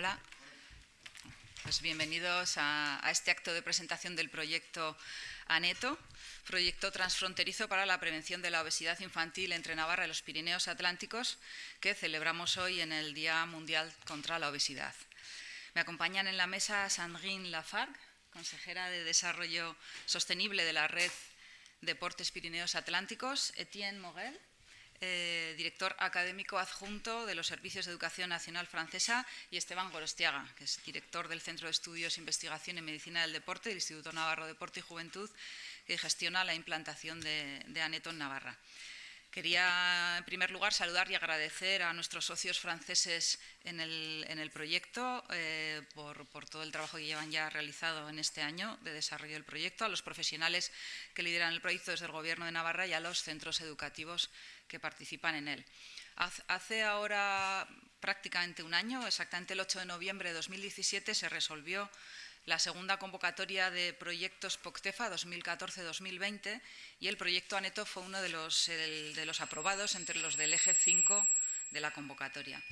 Hola. Pues bienvenidos a, este acto de presentación del proyecto ANETO, proyecto transfronterizo para la prevención de la obesidad infantil entre Navarra y los Pirineos Atlánticos, que celebramos hoy en el Día Mundial contra la Obesidad. Me acompañan en la mesa Sandrine Lafargue, consejera de Desarrollo Sostenible de la Red Deportes Pirineos Atlánticos, Etienne Morel, eh, director académico adjunto de los Servicios de Educación Nacional Francesa, y Esteban Gorostiaga, que es director del Centro de Estudios Investigación en Medicina del Deporte del Instituto Navarro Deporte y Juventud, que gestiona la implantación de, de ANETO en Navarra. Quería, en primer lugar, saludar y agradecer a nuestros socios franceses en el, proyecto eh, por, todo el trabajo que llevan ya realizado en este año de desarrollo del proyecto, a los profesionales que lideran el proyecto desde el Gobierno de Navarra y a los centros educativos que participan en él. Hace ahora prácticamente un año, exactamente el 8 de noviembre de 2017, se resolvió la segunda convocatoria de proyectos POCTEFA 2014-2020 y el proyecto ANETO fue uno de los, aprobados entre los del eje 5 de la convocatoria.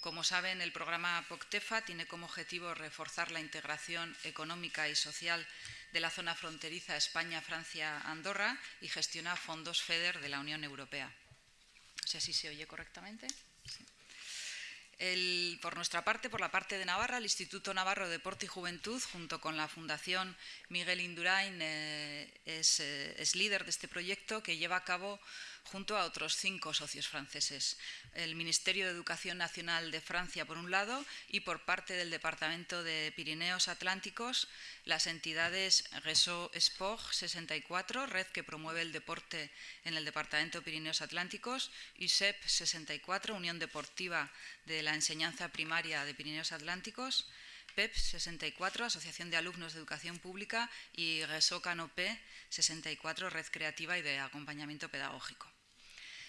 Como saben, el programa POCTEFA tiene como objetivo reforzar la integración económica y social de la zona fronteriza España-Francia-Andorra y gestiona fondos FEDER de la Unión Europea. No sé si se oye correctamente por nuestra parte, por la parte de Navarra, el Instituto Navarro de Deporte y Juventud, junto con la Fundación Miguel Indurain, eh, eh, es líder de este proyecto que lleva a cabo junto a otros cinco socios franceses. El Ministerio de Educación Nacional de Francia, por un lado, y por parte del Departamento de Pirineos Atlánticos, las entidades Réseau Sport 64, red que promueve el deporte en el Departamento de Pirineos Atlánticos, USEP 64, Unión Deportiva de la Enseñanza Primaria de Pirineos Atlánticos, PEP 64, Asociación de Alumnos de Educación Pública, y Réseau Canopé 64, Red Creativa y de Acompañamiento Pedagógico.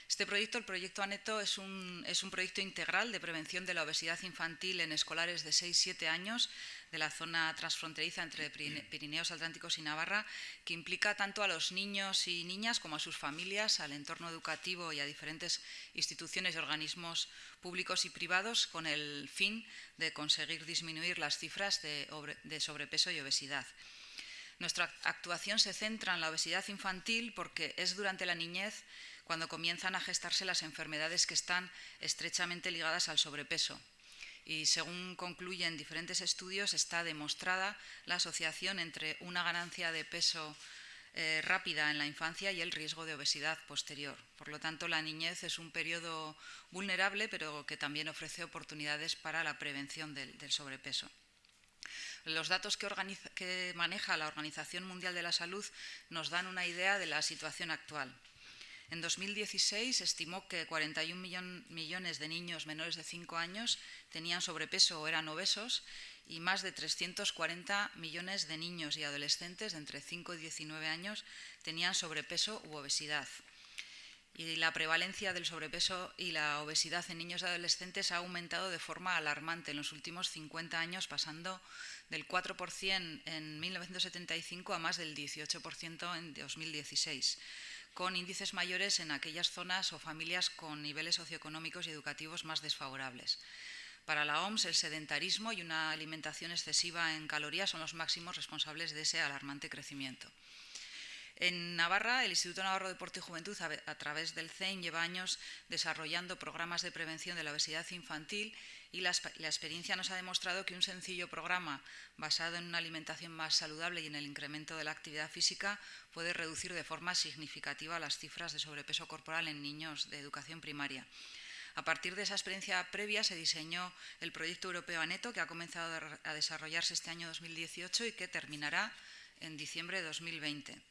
Este proyecto, el proyecto ANETO, es un, es un proyecto integral de prevención de la obesidad infantil en escolares de 6-7 años de la zona transfronteriza entre Pirineos Atlánticos y Navarra, que implica tanto a los niños y niñas como a sus familias, al entorno educativo y a diferentes instituciones y organismos públicos y privados, con el fin de conseguir disminuir las cifras de, de sobrepeso y obesidad. Nuestra actuación se centra en la obesidad infantil porque es durante la niñez cuando comienzan a gestarse las enfermedades que están estrechamente ligadas al sobrepeso. Y según concluyen diferentes estudios, está demostrada la asociación entre una ganancia de peso eh, rápida en la infancia y el riesgo de obesidad posterior. Por lo tanto, la niñez es un periodo vulnerable, pero que también ofrece oportunidades para la prevención del, sobrepeso. Los datos que, que, maneja la Organización Mundial de la Salud nos dan una idea de la situación actual. En 2016 estimó que 41 millones de niños menores de 5 años tenían sobrepeso o eran obesos y más de 340 millones de niños y adolescentes de entre 5 y 19 años tenían sobrepeso u obesidad. Y la prevalencia del sobrepeso y la obesidad en niños y adolescentes ha aumentado de forma alarmante en los últimos 50 años, pasando del 4% en 1975 a más del 18% en 2016 con índices mayores en aquellas zonas o familias con niveles socioeconómicos y educativos más desfavorables. Para la OMS, el sedentarismo y una alimentación excesiva en calorías son los máximos responsables de ese alarmante crecimiento. En Navarra, el Instituto Navarro de Deporte y Juventud, a través del CEIN, lleva años desarrollando programas de prevención de la obesidad infantil y la, experiencia nos ha demostrado que un sencillo programa basado en una alimentación más saludable y en el incremento de la actividad física puede reducir de forma significativa las cifras de sobrepeso corporal en niños de educación primaria. A partir de esa experiencia previa se diseñó el proyecto europeo ANETO, que ha comenzado a desarrollarse este año 2018 y que terminará en diciembre de 2020.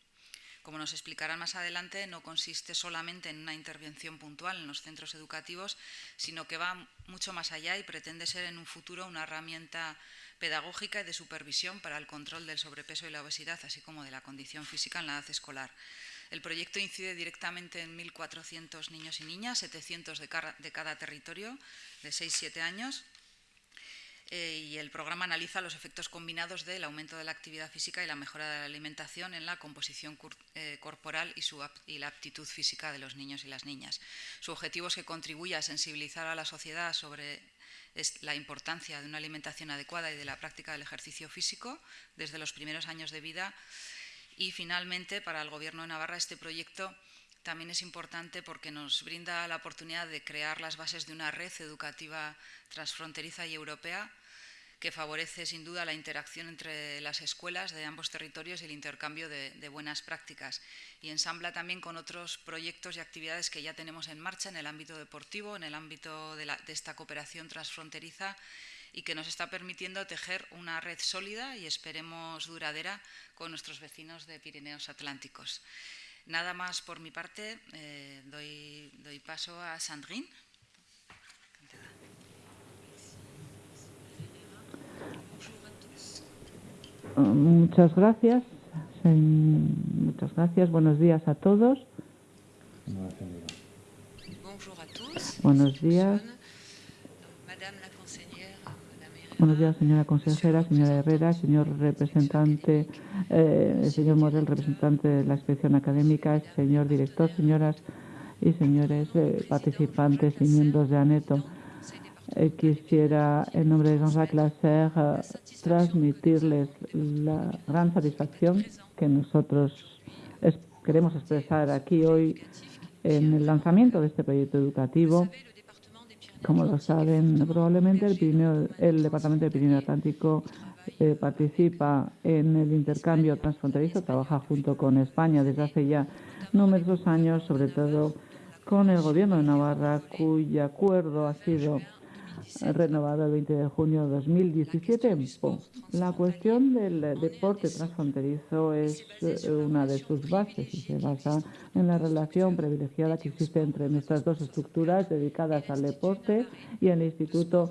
Como nos explicarán más adelante, no consiste solamente en una intervención puntual en los centros educativos, sino que va mucho más allá y pretende ser en un futuro una herramienta pedagógica y de supervisión para el control del sobrepeso y la obesidad, así como de la condición física en la edad escolar. El proyecto incide directamente en 1.400 niños y niñas, 700 de cada, territorio, de 6-7 años, eh, y el programa analiza los efectos combinados del aumento de la actividad física y la mejora de la alimentación en la composición eh, corporal y, su, y, la aptitud física de los niños y las niñas. Su objetivo es que contribuya a sensibilizar a la sociedad sobre la importancia de una alimentación adecuada y de la práctica del ejercicio físico desde los primeros años de vida. Y finalmente, para el Gobierno de Navarra, este proyecto también es importante porque nos brinda la oportunidad de crear las bases de una red educativa transfronteriza y europea que favorece sin duda la interacción entre las escuelas de ambos territorios y el intercambio de, buenas prácticas. Y ensambla también con otros proyectos y actividades que ya tenemos en marcha en el ámbito deportivo, en el ámbito de, esta cooperación transfronteriza y que nos está permitiendo tejer una red sólida y esperemos duradera con nuestros vecinos de Pirineos Atlánticos. Nada más por mi parte, eh, doy, doy paso a Sandrine. Muchas gracias. Muchas gracias. Buenos días a todos. Buenos días. Buenos días, señora consejera, señora Herrera, señor representante, eh, señor Morel, representante de la inspección académica, señor director, señoras y señores eh, participantes y miembros de ANETO. Eh, quisiera, en nombre de Jean-Jacques Lasser, eh, transmitirles la gran satisfacción que nosotros queremos expresar aquí hoy en el lanzamiento de este proyecto educativo. Como lo saben, probablemente el, el Departamento de Pirineo Atlántico eh, participa en el intercambio transfronterizo, trabaja junto con España desde hace ya numerosos años, sobre todo con el Gobierno de Navarra, cuyo acuerdo ha sido renovado el 20 de junio de 2017 La cuestión del deporte transfronterizo es eh, una de sus bases y se basa en la relación privilegiada que existe entre nuestras dos estructuras dedicadas al deporte y el Instituto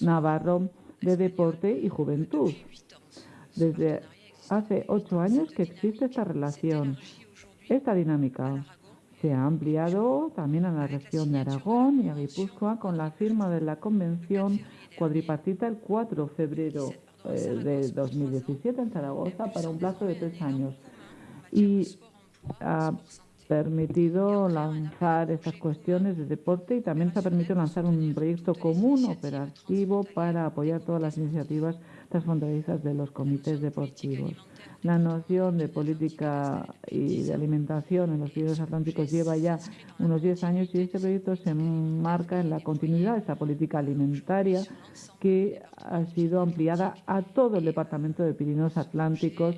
Navarro de Deporte y Juventud. Desde hace ocho años que existe esta relación, esta dinámica se ha ampliado también a la región de Aragón y a Guipúzcoa con la firma de la Convención cuadripartita el 4 de febrero eh, de 2017 en Zaragoza para un plazo de tres años. Y ha permitido lanzar estas cuestiones de deporte y también se ha permitido lanzar un proyecto común operativo para apoyar todas las iniciativas transfronterizas de los comités deportivos. La noción de política y de alimentación en los ríos atlánticos lleva ya unos 10 años y este proyecto se enmarca en la continuidad de esta política alimentaria que ha sido ampliada a todo el departamento de Pirineos Atlánticos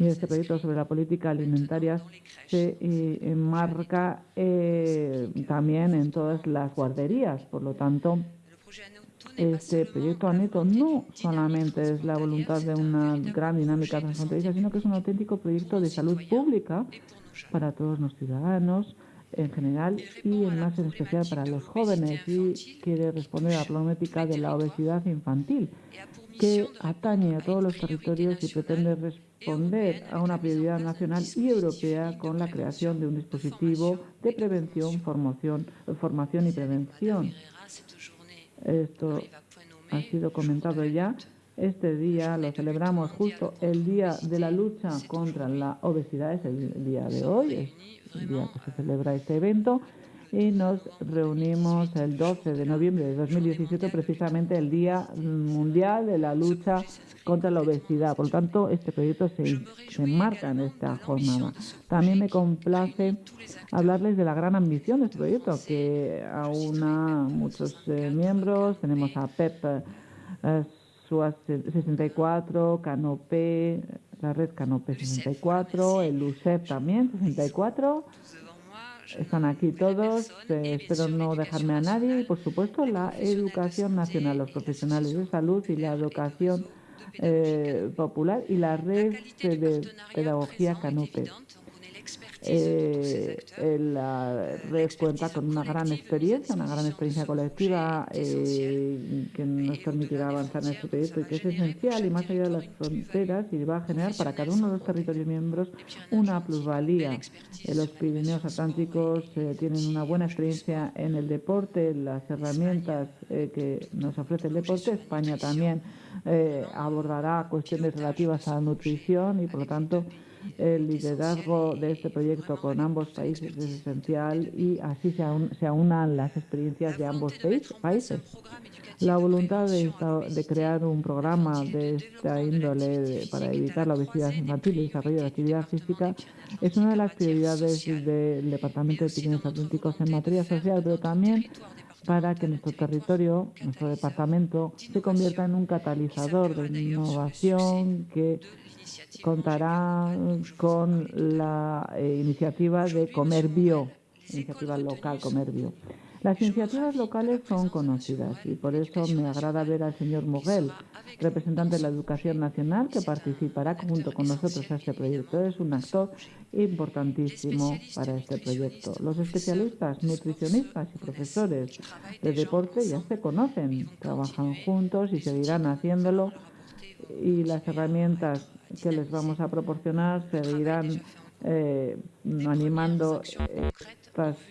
y este proyecto sobre la política alimentaria se eh, enmarca eh, también en todas las guarderías. Por lo tanto, este proyecto ANETO no solamente es la voluntad de una gran dinámica transfronteriza, sino que es un auténtico proyecto de salud pública para todos los ciudadanos en general y en más en especial para los jóvenes y quiere responder a la problemática de la obesidad infantil que atañe a todos los territorios y pretende responder a una prioridad nacional y europea con la creación de un dispositivo de prevención, formación, formación y prevención. Esto ha sido comentado ya. Este día lo celebramos justo el día de la lucha contra la obesidad, es el día de hoy, es el día que se celebra este evento y nos reunimos el 12 de noviembre de 2017, precisamente el Día Mundial de la Lucha contra la Obesidad. Por lo tanto, este proyecto se, se enmarca en esta jornada. También me complace hablarles de la gran ambición de este proyecto, que aúna muchos eh, miembros. Tenemos a PEP eh, SUAS 64, Canopé, la red Canopé 64, el USEP también 64 están aquí todos, eh, espero no dejarme a nadie y, por supuesto, la educación nacional, los profesionales de salud y la educación eh, popular y la red de pedagogía Canope. Eh, la red cuenta con una gran experiencia, una gran experiencia colectiva eh, que nos permitirá avanzar en este proyecto y que es esencial y más allá de las fronteras y va a generar para cada uno de los territorios miembros una plusvalía. Eh, los Pirineos Atlánticos eh, tienen una buena experiencia en el deporte, las herramientas que nos ofrece el deporte. España también abordará cuestiones relativas a la nutrición y por lo tanto El liderazgo de este proyecto con ambos países es esencial y así se, se aunan las experiencias de ambos países. La voluntad de, de, crear un programa de esta índole para evitar la obesidad infantil y desarrollo de actividad física es una de las prioridades del Departamento de Pirineos Atlánticos en materia social, pero también para que nuestro territorio, nuestro departamento, se convierta en un catalizador de innovación que contará con la eh, iniciativa de Comer Bio, iniciativa local Comer Bio. Las iniciativas locales son conocidas y por eso me agrada ver al señor Moguel, representante de la Educación Nacional, que participará junto con nosotros a este proyecto. Es un actor importantísimo para este proyecto. Los especialistas, nutricionistas y profesores de deporte ya se conocen, trabajan juntos y seguirán haciéndolo y las herramientas que les vamos a proporcionar seguirán eh, animando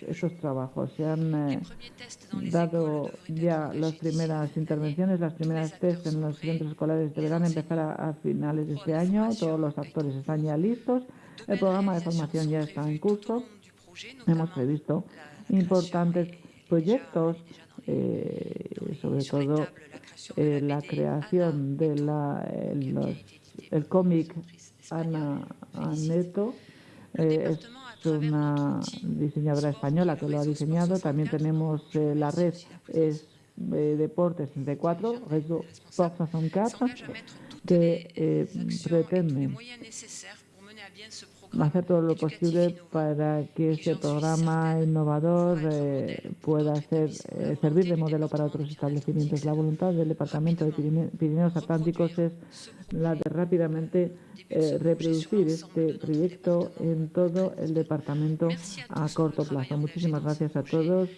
estos trabajos. Se han eh, dado ya las primeras intervenciones, las primeras test en los centros escolares deberán empezar a, finales de este año. Todos los actores están ya listos. El programa de formación ya está en curso. Hemos previsto importantes proyectos, eh, sobre todo eh, la creación de la, el cómic Ana Aneto. es una diseñadora española que lo ha diseñado. También tenemos eh, la red es, eh, Deportes 64, Rezo Sports 64, que eh, pretende hacer todo lo posible para que este programa innovador eh, pueda ser, eh, servir de modelo para otros establecimientos. La voluntad del Departamento de Pirineos Atlánticos es la de rápidamente eh, reproducir este proyecto en todo el departamento a corto plazo. Muchísimas gracias a todos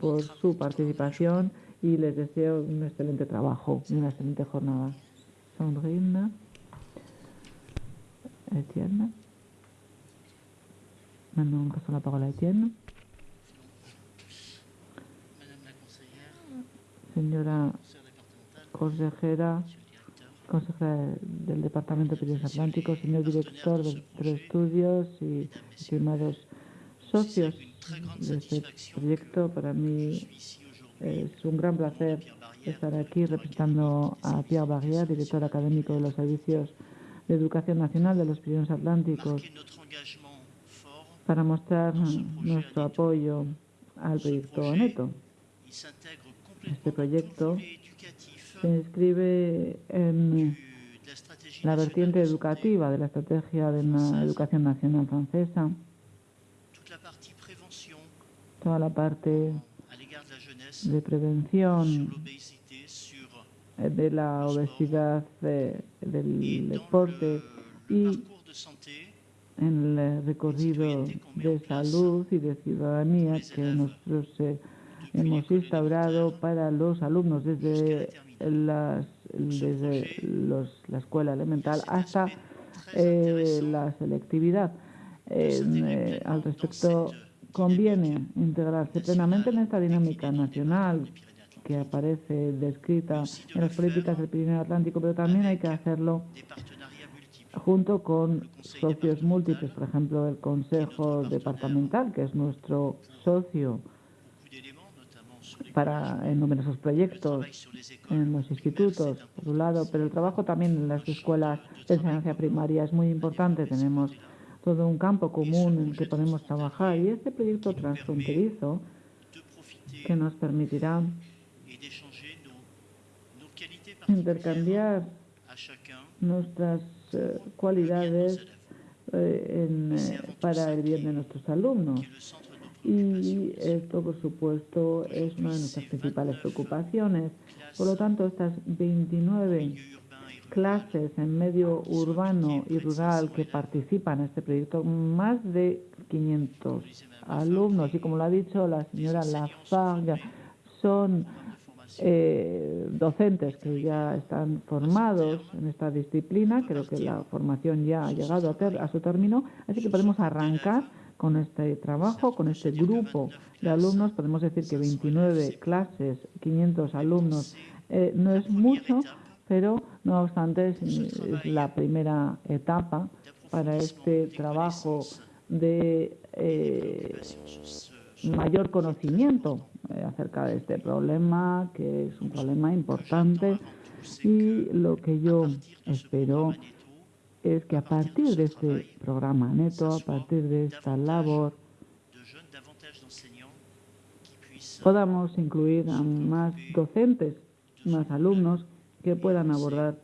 por su participación y les deseo un excelente trabajo y una excelente jornada. Sandrine, Etienne. Maintenant, on la parole à Etienne. Señora consejera, consejera del Departamento de Pirineos Atlánticos, señor director de los estudios y estimados socios de este proyecto, para mí es un gran placer estar aquí representando a Pierre Barrière, director académico de los servicios de Educación Nacional de los Pirineos Atlánticos para mostrar nuestro apoyo al proyecto Neto. Este proyecto se inscribe en la vertiente educativa de la estrategia de la educación nacional francesa, toda la parte de prevención de la obesidad, del deporte y en el recorrido de salud y de ciudadanía que nosotros eh, hemos instaurado para los alumnos desde, las, desde la escuela elemental hasta eh, la selectividad. Eh, al respecto, conviene integrarse plenamente en esta dinámica nacional que aparece descrita en las políticas del Pirineo Atlántico, pero también hay que hacerlo junto con socios múltiples, por ejemplo, el Consejo Departamental, que es nuestro socio para en numerosos proyectos en los institutos, por un lado, pero el trabajo también en las escuelas de enseñanza primaria es muy importante. Tenemos todo un campo común en que podemos trabajar y este proyecto transfronterizo que nos permitirá intercambiar nuestras cualidades eh, eh, para el bien de nuestros alumnos. Y esto, por supuesto, es una de nuestras principales preocupaciones. Por lo tanto, estas 29 clases en medio urbano y rural que participan en este proyecto, más de 500 alumnos, y como lo ha dicho la señora Lafarga, son eh, docentes que ya están formados en esta disciplina. Creo que la formación ya ha llegado a, a su término, así que podemos arrancar con este trabajo, con este grupo de alumnos. Podemos decir que 29 clases, 500 alumnos, eh, no es mucho, pero no obstante es, la primera etapa para este trabajo de eh, mayor conocimiento eh, acerca de este problema, que es un problema importante. Y lo que yo espero es que a partir de este programa neto, a partir de esta labor, podamos incluir a más docentes, más alumnos que puedan abordar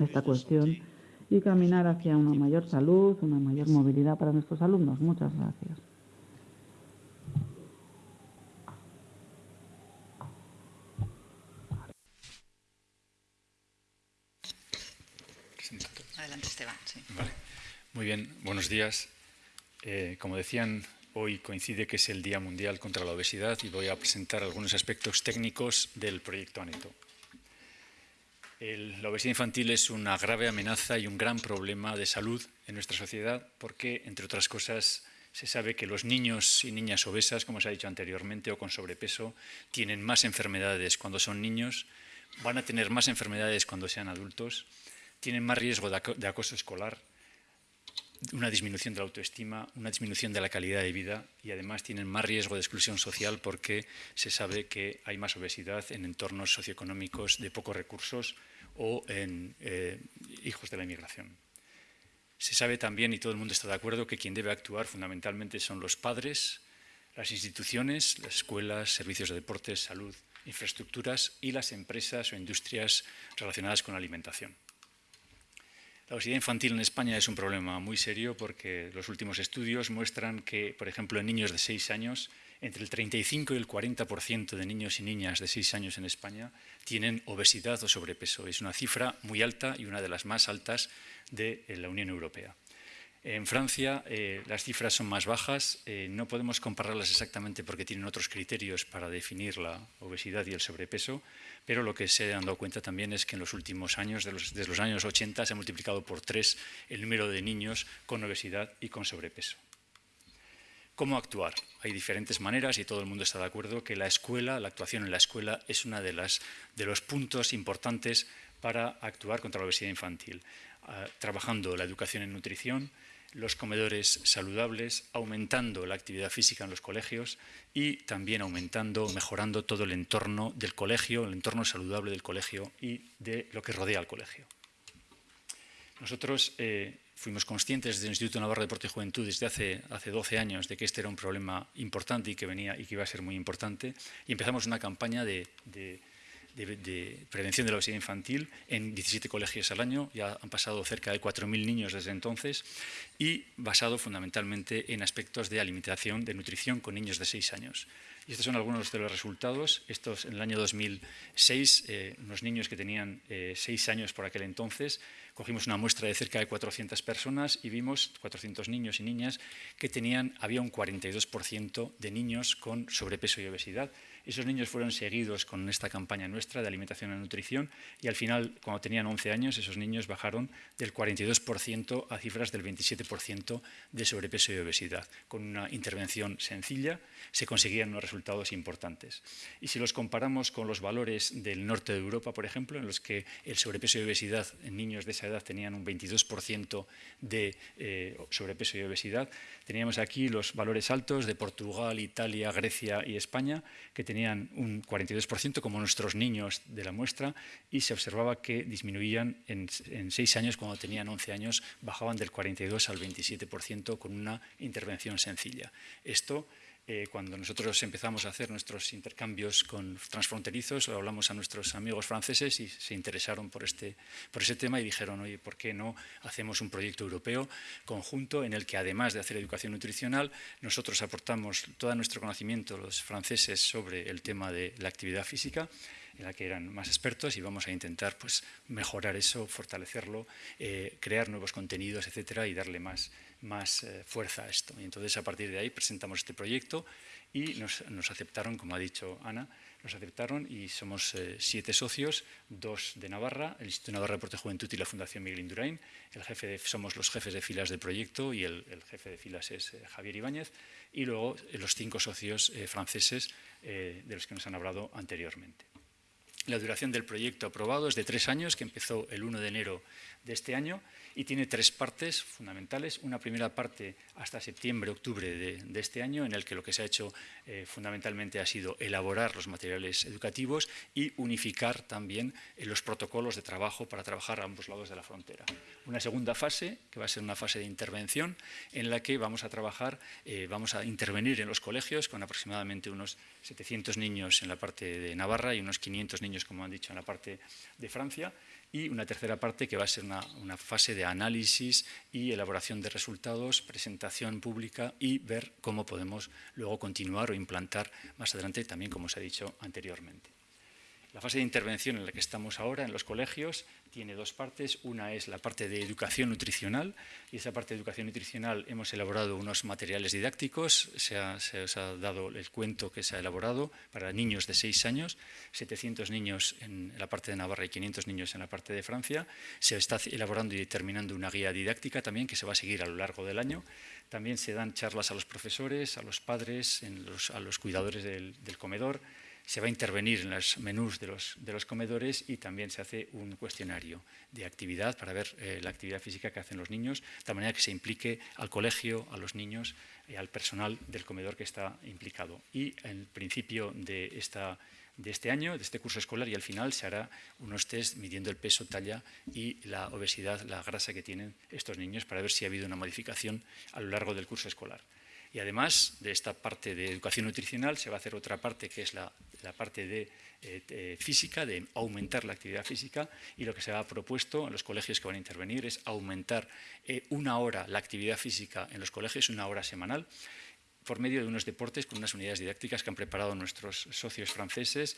esta cuestión y caminar hacia una mayor salud, una mayor movilidad para nuestros alumnos. Muchas gracias. Adelante, Esteban. Muy bien, buenos días. Eh, como decían, hoy coincide que es el Día Mundial contra la Obesidad y voy a presentar algunos aspectos técnicos del proyecto ANETO la obesidad infantil es una grave amenaza y un gran problema de salud en nuestra sociedad porque, entre otras cosas, se sabe que los niños y niñas obesas, como se ha dicho anteriormente, o con sobrepeso, tienen más enfermedades cuando son niños, van a tener más enfermedades cuando sean adultos, tienen más riesgo de acoso escolar, una disminución de la autoestima, una disminución de la calidad de vida y además tienen más riesgo de exclusión social porque se sabe que hay más obesidad en entornos socioeconómicos de pocos recursos o en eh, hijos de la inmigración. Se sabe también, y todo el mundo está de acuerdo, que quien debe actuar fundamentalmente son los padres, las instituciones, las escuelas, servicios de deportes, salud, infraestructuras y las empresas o industrias relacionadas con la alimentación. La obesidad infantil en España es un problema muy serio porque los últimos estudios muestran que, por ejemplo, en niños de 6 años, entre el 35 y el 40% de niños y niñas de 6 años en España tienen obesidad o sobrepeso. Es una cifra muy alta y una de las más altas de la Unión Europea. En Francia eh, las cifras son más bajas, eh, no podemos compararlas exactamente porque tienen otros criterios para definir la obesidad y el sobrepeso, pero lo que se han dado cuenta también es que en los últimos años, desde los años 80, se ha multiplicado por tres el número de niños con obesidad y con sobrepeso. ¿Cómo actuar? Hay diferentes maneras y todo el mundo está de acuerdo que la escuela, la actuación en la escuela es uno de, de los puntos importantes para actuar contra la obesidad infantil, ah, trabajando la educación en nutrición, los comedores saludables, aumentando la actividad física en los colegios y también aumentando, mejorando todo el entorno del colegio, el entorno saludable del colegio y de lo que rodea al colegio. Nosotros eh, fuimos conscientes desde el Instituto Navarro de Deporte y Juventud desde hace, hace 12 años de que este era un problema importante y que venía y que iba a ser muy importante y empezamos una campaña de, prevención de la obesidad infantil en 17 colegios al año, ya han pasado cerca de 4.000 niños desde entonces, y basado fundamentalmente en aspectos de alimentación, de nutrición con niños de 6 años. Y estos son algunos de los resultados. Estos, en el año 2006, eh, unos niños que tenían 6 eh, años por aquel entonces, cogimos una muestra de cerca de 400 personas y vimos 400 niños y niñas que tenían, había un 42% de niños con sobrepeso y obesidad esos niños fueron seguidos con esta campaña nuestra de alimentación y nutrición y al final, cuando tenían 11 años, esos niños bajaron del 42% a cifras del 27% de sobrepeso y obesidad. Con una intervención sencilla se conseguían unos resultados importantes. Y si los comparamos con los valores del norte de Europa, por ejemplo, en los que el sobrepeso y obesidad en niños de esa edad tenían un 22% de eh, sobrepeso y obesidad, teníamos aquí los valores altos de Portugal, Italia, Grecia y España, que tenían un 42% como nuestros niños de la muestra y se observaba que disminuían en, en 6 años, cuando tenían 11 años, bajaban del 42 al 27% con una intervención sencilla. Esto eh, cuando nosotros empezamos a hacer nuestros intercambios con transfronterizos, lo hablamos a nuestros amigos franceses y se interesaron por, este, por ese tema y dijeron, oye, ¿por qué no hacemos un proyecto europeo conjunto en el que además de hacer educación nutricional, nosotros aportamos todo nuestro conocimiento, los franceses, sobre el tema de la actividad física? en la que eran más expertos y vamos a intentar pues, mejorar eso, fortalecerlo, eh, crear nuevos contenidos, etcétera, y darle más, más eh, fuerza a esto. Y entonces a partir de ahí presentamos este proyecto y nos, aceptaron, como ha dicho Ana, nos aceptaron y somos eh, siete socios, dos de Navarra, el Instituto Navarra de Deporte Juventud y la Fundación Miguel Indurain. El jefe somos los jefes de filas del proyecto y el, jefe de filas es eh, Javier Ibáñez. Y luego los cinco socios franceses de los que nos han hablado anteriormente. La duración del proyecto aprobado es de tres años, que empezó el 1 de enero de este año y tiene tres partes fundamentales. Una primera parte hasta septiembre, octubre de, este año, en el que lo que se ha hecho eh, fundamentalmente ha sido elaborar los materiales educativos y unificar también eh, los protocolos de trabajo para trabajar a ambos lados de la frontera. Una segunda fase, que va a ser una fase de intervención, en la que vamos a trabajar, eh, vamos a intervenir en los colegios con aproximadamente unos 700 niños en la parte de Navarra y unos 500 niños, como han dicho, en la parte de Francia y una tercera parte que va a ser una, fase de análisis y elaboración de resultados, presentación pública y ver cómo podemos luego continuar o implantar más adelante, también como se ha dicho anteriormente. La fase de intervención en la que estamos ahora en los colegios tiene dos partes. Una es la parte de educación nutricional y esa parte de educación nutricional hemos elaborado unos materiales didácticos. Se, os ha dado el cuento que se ha elaborado para niños de 6 años, 700 niños en la parte de Navarra y 500 niños en la parte de Francia. Se está elaborando y determinando una guía didáctica también que se va a seguir a lo largo del año. También se dan charlas a los profesores, a los padres, a los cuidadores del comedor se va a intervenir en los menús de los, de los comedores y también se hace un cuestionario de actividad para ver eh, la actividad física que hacen los niños, de manera que se implique al colegio, a los niños y al personal del comedor que está implicado. Y en principio de, esta, de este año, de este curso escolar, y al final se hará unos test midiendo el peso, talla y la obesidad, la grasa que tienen estos niños para ver si ha habido una modificación a lo largo del curso escolar. Y además de esta parte de educación nutricional se va a hacer otra parte que es la, parte de eh, física, de aumentar la actividad física y lo que se ha propuesto en los colegios que van a intervenir es aumentar eh, una hora la actividad física en los colegios, una hora semanal por medio de unos deportes con unas unidades didácticas que han preparado nuestros socios franceses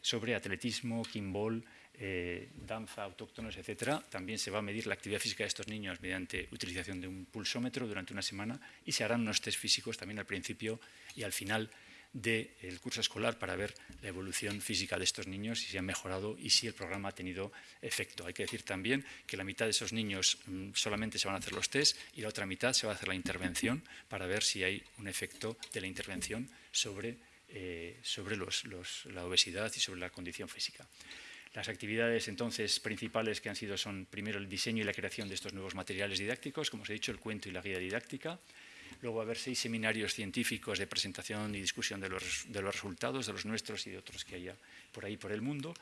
sobre, atletismo, kimball, eh, danza, autóctonos, etcétera. También se va a medir la actividad física de estos niños mediante utilización de un pulsómetro durante una semana y se harán unos test físicos también al principio y al final del curso escolar para ver la evolución física de estos niños, si se han mejorado y si el programa ha tenido efecto. Hay que decir también que la mitad de esos niños mm, solamente se van a hacer los test y la otra mitad se va a hacer la intervención para ver si hay un efecto de la intervención sobre, eh, sobre la obesidad y sobre la condición física. Las actividades entonces principales que han sido son primero el diseño y la creación de estos nuevos materiales didácticos, como os he dicho, el cuento y la guía didáctica. Luego va a haber seis seminarios científicos de presentación y discusión de los, resultados, de los nuestros y de otros que haya por ahí por el mundo.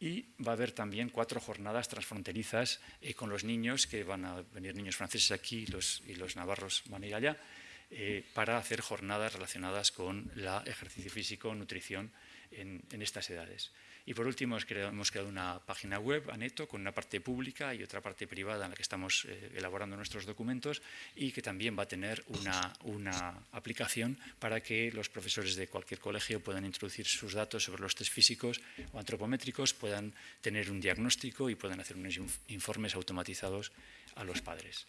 Y va a haber también cuatro jornadas transfronterizas eh, con los niños, que van a venir niños franceses aquí y los navarros van a ir allá, eh, para hacer jornadas relacionadas con el ejercicio físico, nutrición en estas edades. Y por último, hemos creado, una página web, Aneto, con una parte pública y otra parte privada en la que estamos eh, elaborando nuestros documentos y que también va a tener una, una, aplicación para que los profesores de cualquier colegio puedan introducir sus datos sobre los test físicos o antropométricos, puedan tener un diagnóstico y puedan hacer unos informes automatizados a los padres.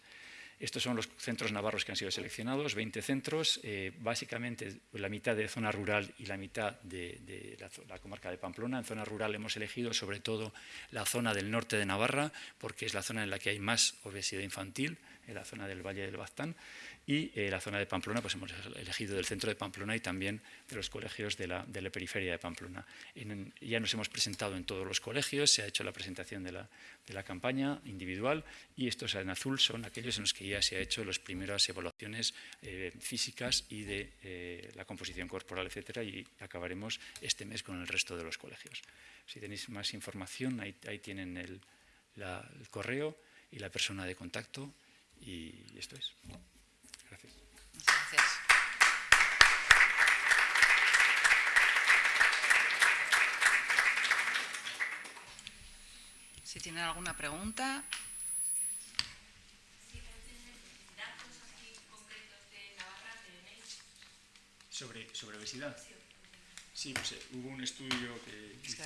Estos son los centros navarros que han sido seleccionados, 20 centros, eh, básicamente la mitad de zona rural y la mitad de, la, comarca de Pamplona. En zona rural hemos elegido sobre todo la zona del norte de Navarra, porque es la zona en la que hay más obesidad infantil, en la zona del Valle del Baztán y eh, la zona de Pamplona, pues hemos elegido del centro de Pamplona y también de los colegios de la, periferia de Pamplona. ya nos hemos presentado en todos los colegios, se ha hecho la presentación de la, campaña individual y estos en azul son aquellos en los que ya se ha hecho las primeras evaluaciones eh, físicas y de eh, la composición corporal, etcétera, y acabaremos este mes con el resto de los colegios. Si tenéis más información, ahí, tienen el correo y la persona de contacto y esto es. Gracias. gracias. Si tienen alguna pregunta. Sobre, sobre obesidad. Sí, pues, hubo un estudio que... Hizo...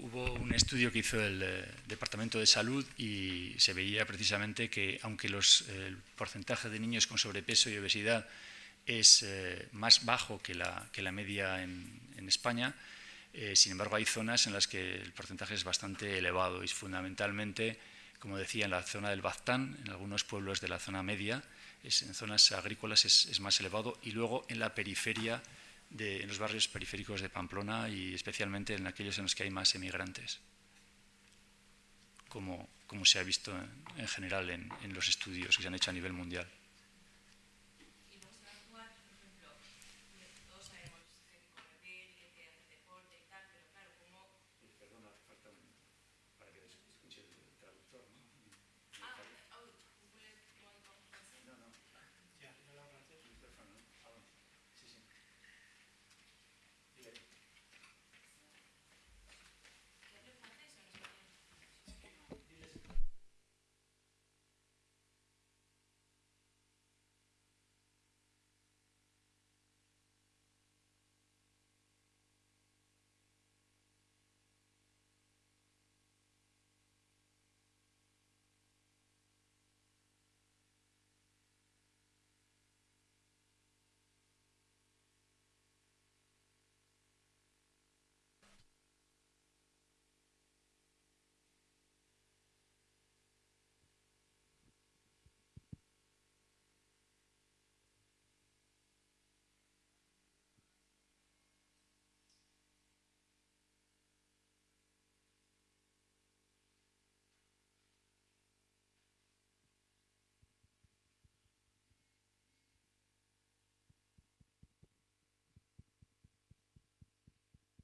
Hubo un estudio que hizo el eh, Departamento de Salud y se veía precisamente que aunque los, el porcentaje de niños con sobrepeso y obesidad es eh, más bajo que la, que la media en, España, eh, sin embargo hay zonas en las que el porcentaje es bastante elevado y fundamentalmente, como decía, en la zona del Baztán, en algunos pueblos de la zona media, en zonas agrícolas es más elevado y luego en la periferia de, en los barrios periféricos de Pamplona y especialmente en aquellos en los que hay más emigrantes, como, como se ha visto en, en general en, en los estudios que se han hecho a nivel mundial.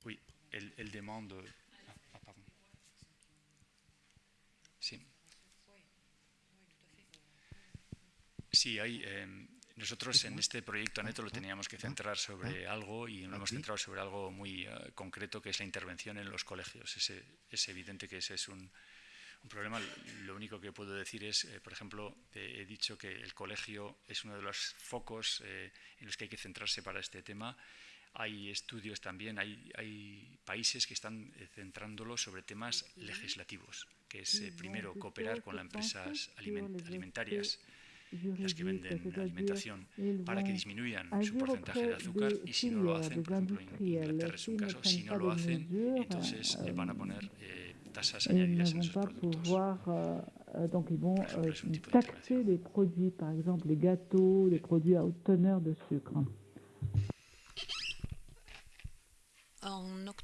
Oui, elle, elle demande. Ah, ah, pardon. Sí. Sí, hay. Eh, nosotros en este proyecto Aneto lo teníamos que centrar sobre algo y lo hemos centrado sobre algo muy uh, concreto que es la intervención en los colegios. Es, es evidente que ese es un, un, problema. Lo único que puedo decir es, eh, por ejemplo, eh, he dicho que el colegio es uno de los focos eh, en los que hay que centrarse para este tema hay estudios también, hay, hay países que están eh, centrándolo sobre temas legislativos, que es eh, primero cooperar con las empresas aliment alimentarias, las que venden alimentación, para que disminuyan su porcentaje de azúcar y si no lo hacen, por ejemplo en Inglaterra es un caso, si no lo hacen, entonces eh, van a poner eh, tasas añadidas en esos productos. Donc ils vont euh, taxer les produits, par exemple les gâteaux, les produits à haute teneur de sucre.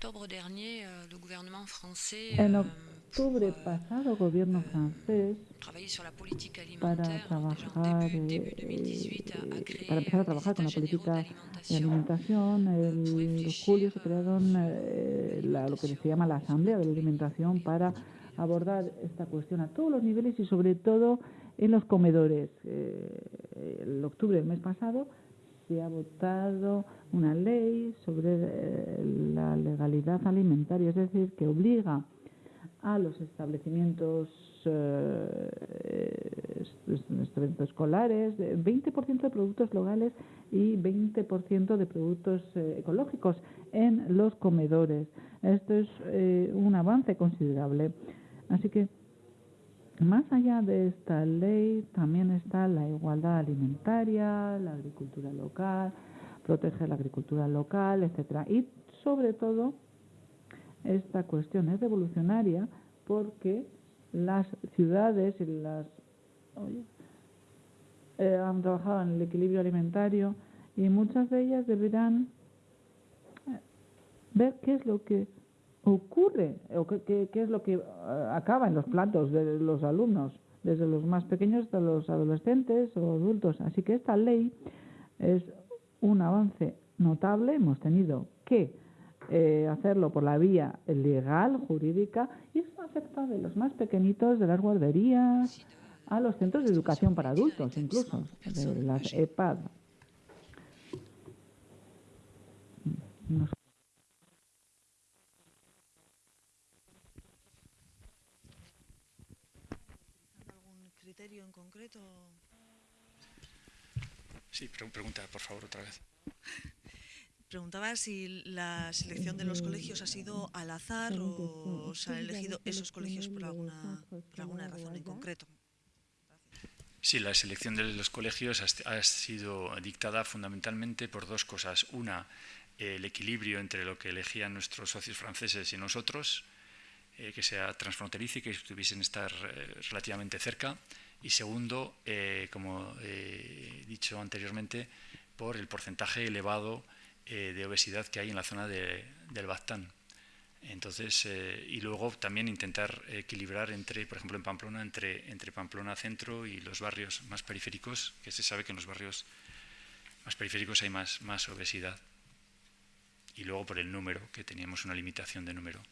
En octobre dernier, euh, le gouvernement français en octubre euh, pasado, el gobierno francés, travaillé sur la politique para trabajar, eh, début 2018, a, a créé para empezar a trabajar con la política de alimentación, en julio se crearon eh, la- lo que se llama la Asamblea de la Alimentación para abordar esta cuestión a todos los niveles y sobre todo en los comedores. Eh, el octubre del mes pasado se ha votado una ley sobre eh, la legalidad alimentaria, es decir, que obliga a los establecimientos eh, est- establecimientos escolares, eh, 20% de productos locales y 20% de productos eh, ecológicos en los comedores. Esto es eh, un avance considerable. Así que más allá de esta ley también está la igualdad alimentaria, la agricultura local, proteger la agricultura local, etcétera. Y sobre todo esta cuestión es revolucionaria porque las ciudades y las oye, eh, han trabajado en el equilibrio alimentario y muchas de ellas deberán eh, ver qué es lo que ocurre o qué, qué- es lo que eh, acaba en los platos de los alumnos, desde los más pequeños hasta los adolescentes o adultos. Así que esta ley es un avance notable. Hemos tenido que eh, hacerlo por la vía legal, jurídica, y esto afecta de los más pequeñitos, de las guarderías, a los centros de educación para adultos, incluso, de las EPAD. No sé. algún criterio en concreto? Sí, pre- pregunta, por favor, otra vez. Preguntaba si la selección de los colegios ha sido al azar o se han elegido esos colegios por alguna, por alguna razón en concreto. Sí, la selección de los colegios ha, sido dictada fundamentalmente por dos cosas. Una, el equilibrio entre lo que elegían nuestros socios franceses y nosotros, eh, que sea transfronterizo y que estuviesen estar eh, relativamente cerca. Y segundo, eh, como he dicho anteriormente, por el porcentaje elevado eh, de obesidad que hay en la zona del Baztán. Entonces, eh, y luego también intentar equilibrar entre, por ejemplo, en Pamplona, entre, entre Pamplona centro y los barrios más periféricos, que se sabe que en los barrios más periféricos hay más, más obesidad. Y luego por el número, que teníamos una limitación de número.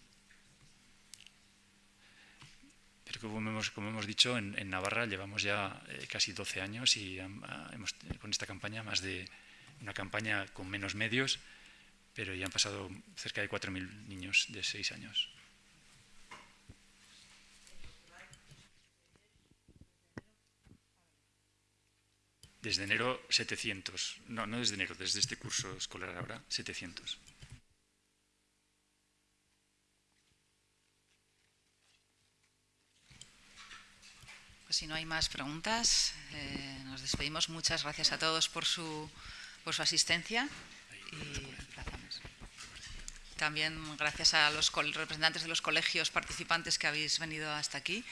Pero como hemos, como hemos dicho, en, Navarra llevamos ya eh, casi 12 años y ah, hemos, con esta campaña, más de una campaña con menos medios, pero ya han pasado cerca de 4.000 niños de 6 años. Desde enero 700, no, no desde enero, desde este curso escolar ahora 700. Pues si no hay más preguntas, eh, nos despedimos. Muchas gracias a todos por su, por su asistencia. Y también gracias a los representantes de los colegios participantes que habéis venido hasta aquí.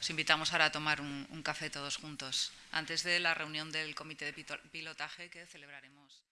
Os invitamos ahora a tomar un, un café todos juntos, antes de la reunión del comité de pilotaje que celebraremos.